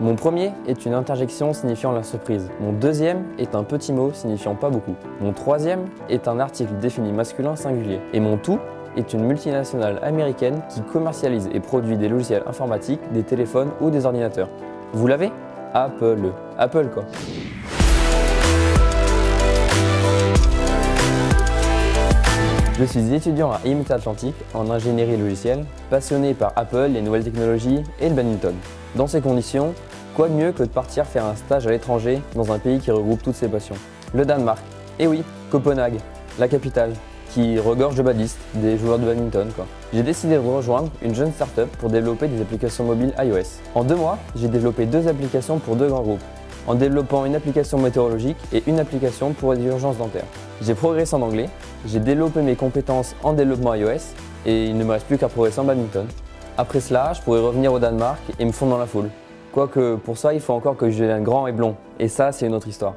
Mon premier est une interjection signifiant la surprise. Mon deuxième est un petit mot signifiant pas beaucoup. Mon troisième est un article défini masculin singulier. Et mon tout est une multinationale américaine qui commercialise et produit des logiciels informatiques, des téléphones ou des ordinateurs. Vous l'avez? Apple. Apple quoi. Je suis étudiant à IMT Atlantique en ingénierie logicielle, passionné par Apple, les nouvelles technologies et le badminton. Dans ces conditions, quoi de mieux que de partir faire un stage à l'étranger dans un pays qui regroupe toutes ses passions? Le Danemark. Et oui, Copenhague, la capitale, qui regorge de badistes, des joueurs de badminton quoi. J'ai décidé de rejoindre une jeune start-up pour développer des applications mobiles iOS. En deux mois, j'ai développé deux applications pour deux grands groupes en développant une application météorologique et une application pour les urgences dentaires. J'ai progressé en anglais, j'ai développé mes compétences en développement iOS et il ne me reste plus qu'à progresser en badminton. Après cela, je pourrais revenir au Danemark et me fondre dans la foule. Quoique pour ça, il faut encore que je devienne grand et blond. Et ça, c'est une autre histoire.